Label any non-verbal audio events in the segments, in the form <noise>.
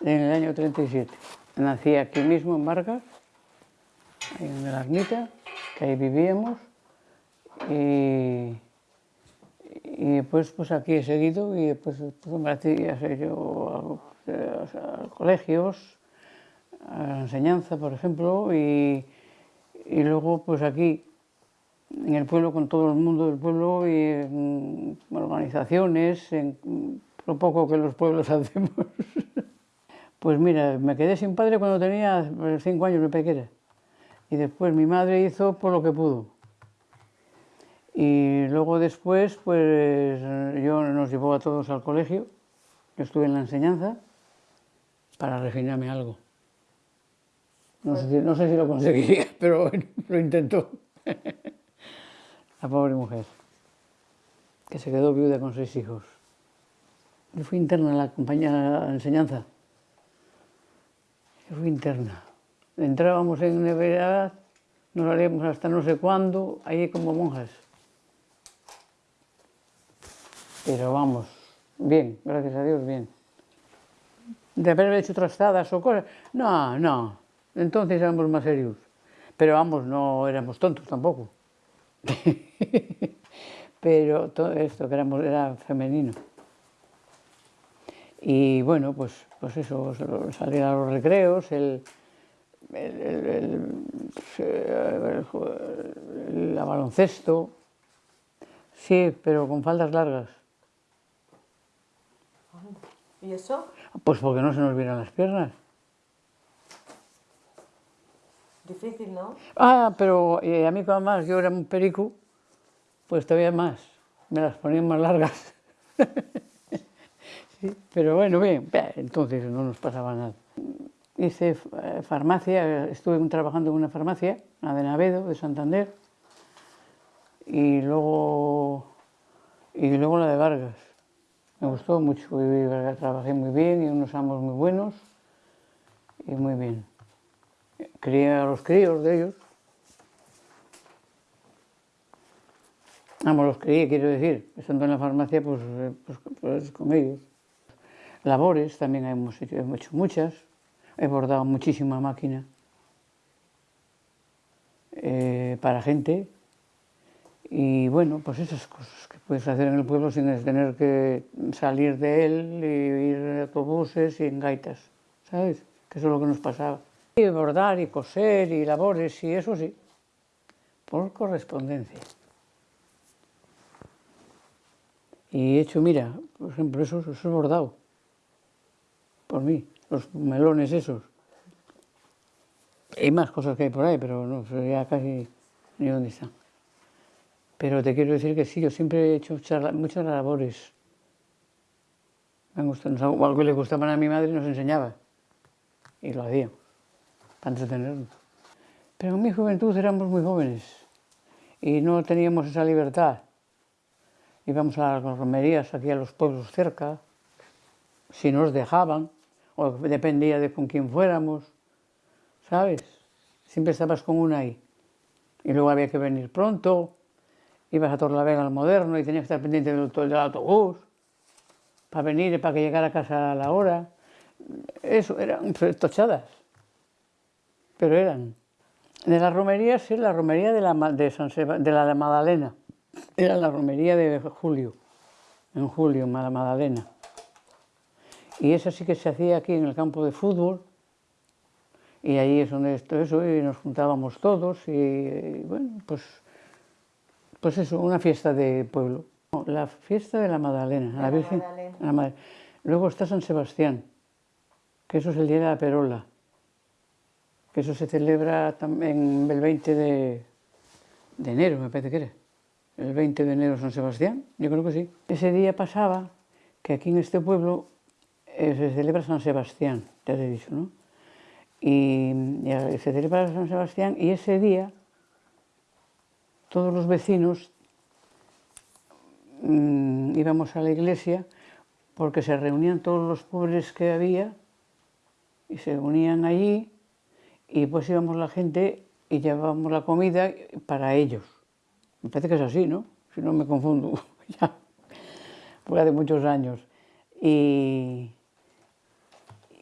en el año 37. Nací aquí mismo en Vargas, en la ermita, que ahí vivíamos, y, y después pues aquí he seguido y después pues, me sé yo a, colegios, a la enseñanza, por ejemplo, y, y luego pues aquí en el pueblo con todo el mundo del pueblo y organizaciones, lo poco que los pueblos <laughs> hacemos. Pues mira, me quedé sin padre cuando tenía cinco años, mi pequeña. Y después mi madre hizo por lo que pudo. Y luego después, pues yo nos llevó a todos al colegio. Yo estuve en la enseñanza para refinarme algo. No sé, si, lo conseguiría, <laughs> pero lo intentó. <laughs> La pobre mujer, que se quedó viuda con seis hijos. Yo fui interna en la compañía de enseñanza. Yo fui interna. Entrábamos en universidad, nos salíamos hasta no sé cuándo, ahí como monjas. Pero vamos, bien, gracias a Dios, bien. De haber hecho trastadas o cosas, no, no, entonces éramos más serios. Pero vamos, no éramos tontos tampoco. <laughs> Pero todo esto que éramos, era femenino. Y bueno, pues, pues eso, salir a los recreos, el, el, el, el, baloncesto, sí, pero con faldas largas. ¿Y eso? Pues porque no se nos vieran las piernas. Difícil, ¿no? Ah, pero a mí más yo era un perico, pues todavía más, me las ponían más largas. <laughs> pero bueno, bien, entonces no nos pasaba nada. Hice eh, farmacia, estuve trabajando en una farmacia, la de Navedo, de Santander, y luego, y luego la de Vargas. Me gustó mucho, trabajé muy bien y unos amos muy buenos y muy bien crié a los críos de ellos. Vamos, los crié, quiero decir, estando en la farmacia, pues, eh, pues, pues, con ellos. Labores también hemos hecho, muchas, he bordado muchísima máquina eh, para gente y bueno, pues esas cosas que puedes hacer en el pueblo sin tener que salir de él y ir en autobuses y en gaitas, ¿sabes? Que eso es lo que nos pasaba. Y bordar y coser y labores y eso sí, por correspondencia. Y he hecho, mira, por ejemplo, eso es bordado, por mí, los melones esos. Hay más cosas que hay por ahí, pero no sé ya casi ni dónde están. Pero te quiero decir que sí, yo siempre he hecho muchas labores. Me gustan, algo que le gustaba a mi madre nos enseñaba y lo hacía para entretenernos. Pero en mi juventud éramos muy jóvenes y no teníamos esa libertad. Íbamos a las romerías aquí a los pueblos cerca, si nos dejaban, o dependía de con quién fuéramos, ¿sabes? Siempre estabas con una ahí. Y luego había que venir pronto, ibas a Torlavega al Moderno y tenías que estar pendiente del, del autobús para venir y para que llegara a casa a la hora. Eso eran tochadas pero eran. De las romerías, sí, la romería de la, de, San de la de Magdalena. Era la romería de julio, en julio, la Magdalena. Y esa sí que se hacía aquí en el campo de fútbol, y ahí es donde esto eso, y nos juntábamos todos, y, bueno, pues, pues eso, una fiesta de pueblo. La fiesta de la Magdalena, la, Virgen. Magdalena. Luego está San Sebastián, que eso es el día de la perola que eso se celebra también el 20 de, enero, me parece que era. El 20 de enero San Sebastián, yo creo que sí. Ese día pasaba que aquí en este pueblo se celebra San Sebastián, te he dicho, ¿no? Y, se celebra San Sebastián y ese día todos los vecinos mm, íbamos a la iglesia porque se reunían todos los pobres que había y se unían allí y después íbamos la gente y llevábamos la comida para ellos. Me parece que es así, ¿no? Si no me confundo, <laughs> ya, fue hace muchos años. Y,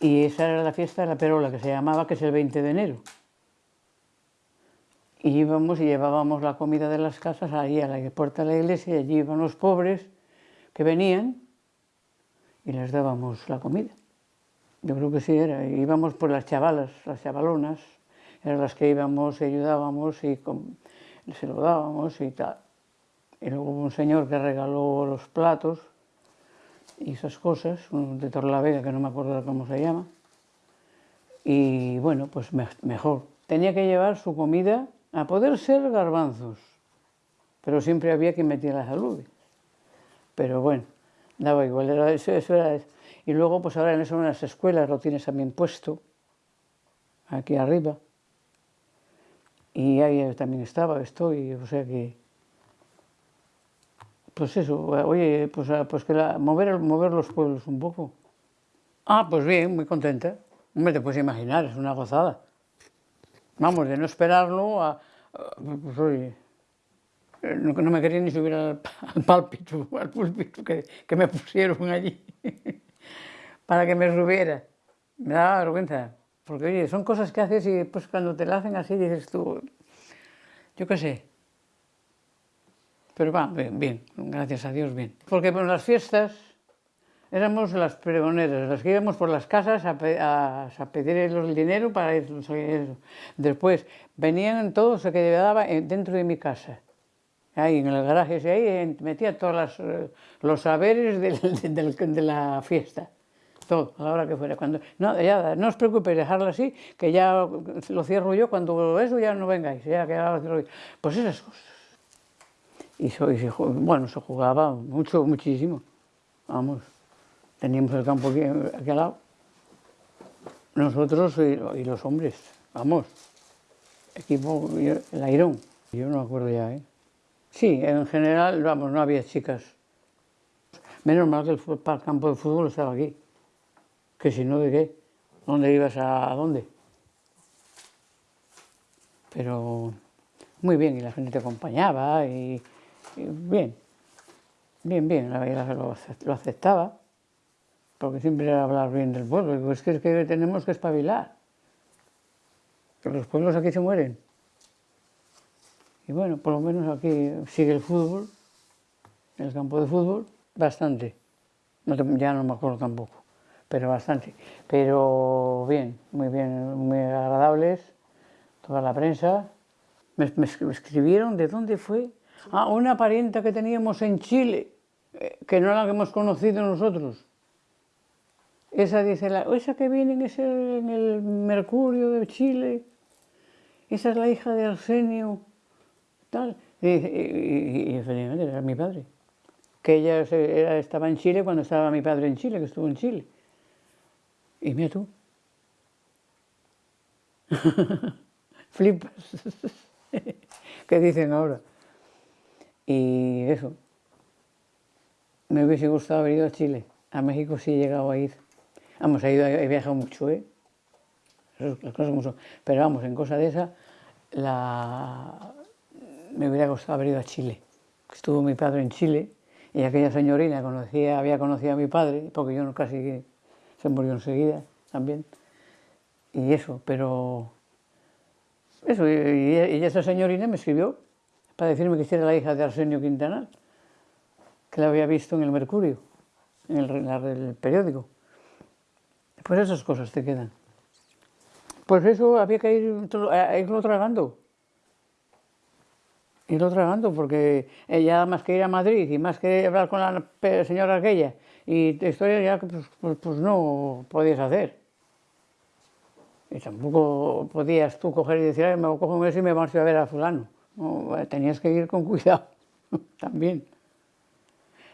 Y esa era la fiesta de la perola, que se llamaba, que es el 20 de enero. Y íbamos y llevábamos la comida de las casas ahí a la puerta de la iglesia y allí iban los pobres que venían y les dábamos la comida. Yo creo que sí era. Íbamos por las chavalas, las chavalonas, eran las que íbamos y ayudábamos y se lo dábamos y tal. Y luego hubo un señor que regaló los platos y esas cosas, de Torlavega, que no me acuerdo cómo se llama. Y bueno, pues mejor. Tenía que llevar su comida a poder ser garbanzos, pero siempre había que meter las alubias. Pero bueno, daba igual, era eso, eso era. Y luego, pues ahora en eso en las escuelas lo tienes también puesto, aquí arriba. Y ahí también estaba, estoy, o sea que... Pues eso, oye, pues, pues que la, mover, mover los pueblos un poco. Ah, pues bien, muy contenta. Hombre, te puedes imaginar, es una gozada. Vamos, de no esperarlo a... Pues oye, no, no me quería ni subir al, al pálpito, <laughs> al púlpito que, que me pusieron allí. <laughs> para que me subiera. Me daba vergüenza, porque oye, son cosas que haces y pues cuando te la hacen así dices tú, yo qué sé. Pero va, bien, bien, gracias a Dios, bien. Porque en las fiestas éramos las pregoneras, las que íbamos por las casas a, a, pedir el dinero para ir. Después venían todos los que quedaba dentro de mi casa ahí en el garaje ese ahí, metía todos eh, los saberes <laughs> de la fiesta todo, a la hora que fuera. Cuando, no, ya, no os preocupéis, dejarlo así, que ya lo cierro yo, cuando eso ya no vengáis, ya que lo cierro yo. Pues esas cosas. Y, bueno, se jugaba mucho, muchísimo. Vamos, teníamos el campo aquí, aquí al lado. Nosotros y, los hombres, vamos, equipo, el airón. Yo no me acuerdo ya, ¿eh? Sí, en general, vamos, no había chicas. Menos mal que el, el campo de fútbol estaba aquí que si no, ¿de qué? ¿Dónde ibas a, dónde? Pero muy bien, y la gente te acompañaba, y, bien, bien, bien, la verdad lo, aceptaba, porque siempre era hablar bien del pueblo, es que, es que tenemos que espabilar, que los pueblos aquí se mueren. Y bueno, por lo menos aquí sigue el fútbol, el campo de fútbol, bastante. ya no me acuerdo tampoco pero bastante. Pero bien, muy bien, muy agradables, toda la prensa. Me, escribieron de dónde fue. Ah, una parienta que teníamos en Chile, eh, que no la hemos conocido nosotros. Esa dice, la, esa que viene en, en el Mercurio de Chile, esa es la hija de Arsenio, tal. Y, era mi padre. Que ella estaba en Chile cuando estaba mi padre en Chile, que estuvo en Chile. Y mira tú. <laughs> Flipas. <laughs> ¿Qué dicen ahora? Y eso. Me hubiese gustado haber ido a Chile. A México sí he llegado a ir. Vamos, he, ido, he viajado mucho, ¿eh? Las cosas. Pero vamos, en cosa de esa, la... me hubiera gustado haber ido a Chile. Estuvo mi padre en Chile y aquella señorina conocía, había conocido a mi padre, porque yo casi se murió enseguida también. Y eso, pero... Eso, y, esa señorina me escribió para decirme que era la hija de Arsenio Quintanal, que la había visto en el Mercurio, en el, periódico. Pues esas cosas te quedan. Pues eso había que ir, irlo tragando. Irlo tragando, porque ella más que ir a Madrid y más que hablar con la señora aquella y historias ya pues, pues, pues, no podías hacer. Y tampoco podías tú coger y decir, me cojo un mes y me marcho a ver a fulano. Tenías que ir con <laughs> cuidado también.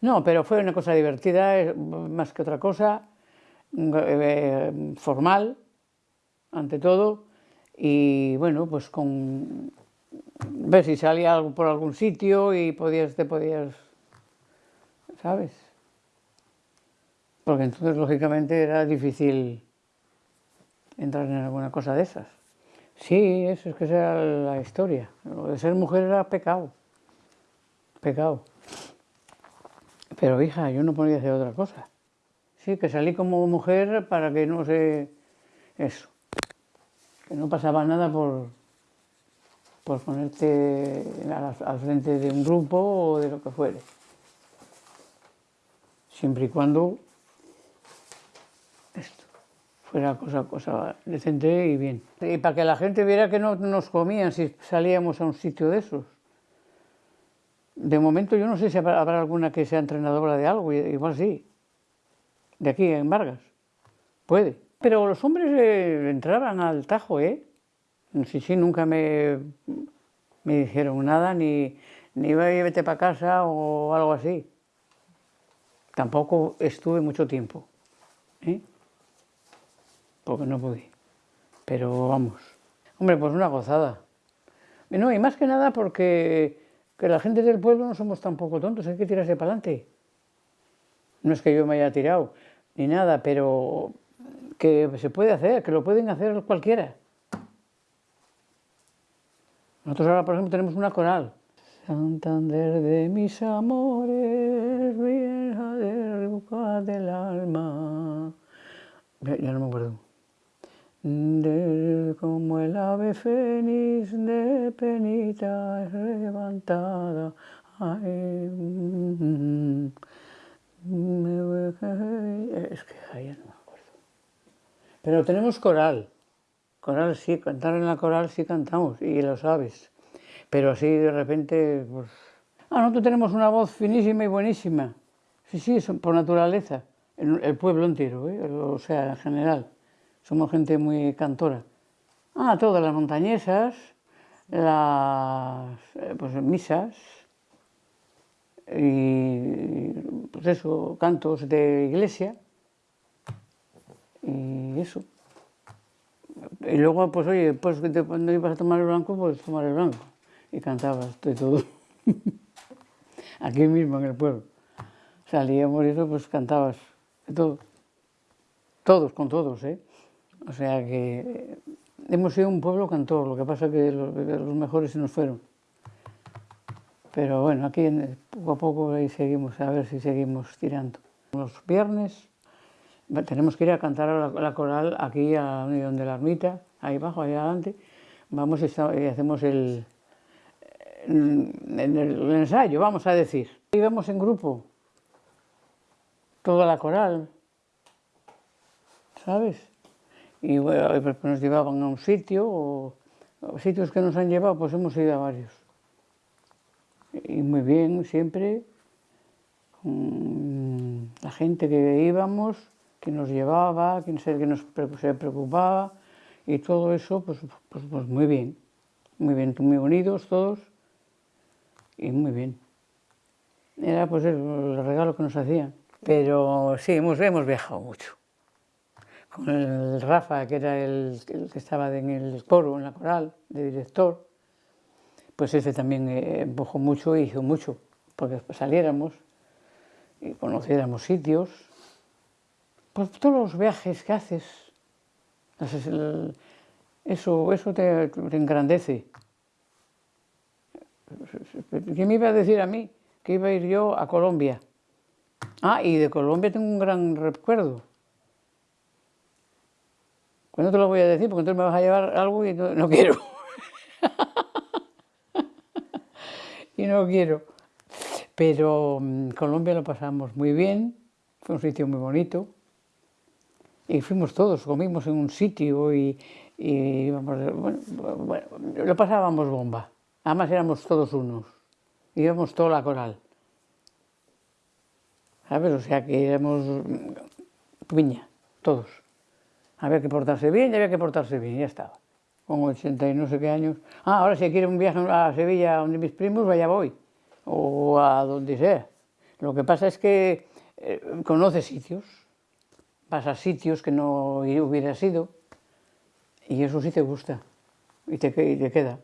No, pero fue una cosa divertida, más que otra cosa, eh, formal, ante todo, y bueno, pues con ver si salía algo por algún sitio y podías, te podías, ¿sabes? porque entonces lógicamente era difícil entrar en alguna cosa de esas. Sí, eso es que sea la historia. Lo de ser mujer era pecado, pecado. Pero hija, yo no podía hacer otra cosa. Sí, que salí como mujer para que no se... Eso. Que no pasaba nada por, por ponerte al frente de un grupo o de lo que fuere. Siempre y cuando esto fuera cosa, cosa decente y bien. Y para que la gente viera que no nos comían si salíamos a un sitio de esos. De momento yo no sé si habrá alguna que sea entrenadora de algo, igual sí. De aquí, en Vargas. Puede. Pero los hombres eh, entraban al tajo, ¿eh? Sí, sí, nunca me, me dijeron nada, ni, ni "Ve, vete para casa o algo así. Tampoco estuve mucho tiempo, ¿eh? Porque no pude. Pero vamos, hombre, pues una gozada. Y No, y más que nada porque que la gente del pueblo no somos tampoco tontos, hay que tirarse para adelante. No es que yo me haya tirado ni nada, pero que se puede hacer, que lo pueden hacer cualquiera. Nosotros ahora, por ejemplo, tenemos una coral. Santander de mis amores, vieja de del alma. Ya no me acuerdo. Como el ave fénix de penita levantada. Ay, mm, me es que ay, ya no me acuerdo. Pero tenemos coral. Coral sí, cantar en la coral sí cantamos, y lo sabes. Pero así de repente, pues... Ah, nosotros tenemos una voz finísima y buenísima. Sí, sí, por naturaleza. El, el pueblo entero, ¿eh? o sea, en general. Somos gente muy cantora. Ah, todas las montañesas, las eh, pues, misas, y pues eso, cantos de iglesia, y eso. Y luego, pues oye, pues cuando ibas a tomar el blanco, pues tomar el blanco. Y cantabas de todo. <laughs> Aquí mismo en el pueblo. Salíamos y eso, pues cantabas de todo. Todos, con todos, ¿eh? O sea que eh, hemos sido un pueblo cantor, lo que pasa es que los, mejores se nos fueron. Pero bueno, aquí poco a poco seguimos, a ver si seguimos tirando. Los viernes Tenemos que ir a cantar a la, la coral aquí a la de la Ermita, ahí abajo, ahí adelante. Vamos y, hacemos el- el ensayo, vamos a decir. Íbamos en grupo, toda la coral, ¿sabes? Y bueno, pues nos llevaban a un sitio, o, sitios que nos han llevado, pues hemos ido a varios. Y muy bien, siempre mm, la gente que íbamos, que nos llevaba, que se, que nos se preocupaba y todo eso, pues, pues, pues muy bien, muy bien, muy unidos todos y muy bien. Era pues el regalo que nos hacían. Pero sí, hemos, hemos viajado mucho. Con el Rafa, que era el, que estaba en el coro, en la coral, de director, pues ese también eh, empujó mucho e hizo mucho, porque saliéramos y conociéramos sitios. Pues todos los viajes que haces, eso, eso te, te engrandece. ¿Quién me iba a decir a mí que iba a ir yo a Colombia? Ah, y de Colombia tengo un gran recuerdo. Pues no te lo voy a decir porque entonces me vas a llevar algo y no, quiero. <laughs> y no quiero. Pero mm, Colombia lo pasamos muy bien, fue un sitio muy bonito. Y fuimos todos, comimos en un sitio y, y bueno, lo pasábamos bomba. Además éramos todos unos, íbamos toda la coral. ¿Sabes? O sea que éramos mm, piña, todos. Había que portarse bien y había que portarse bien, ya estaba. Con 80 y no sé qué años. Ah, ahora si quiero un viaje a Sevilla donde mis primos, vaya voy. O a donde sea. Lo que pasa es que eh, conoces sitios, vas a sitios que no hubieras ido y eso sí te gusta y te, y te queda.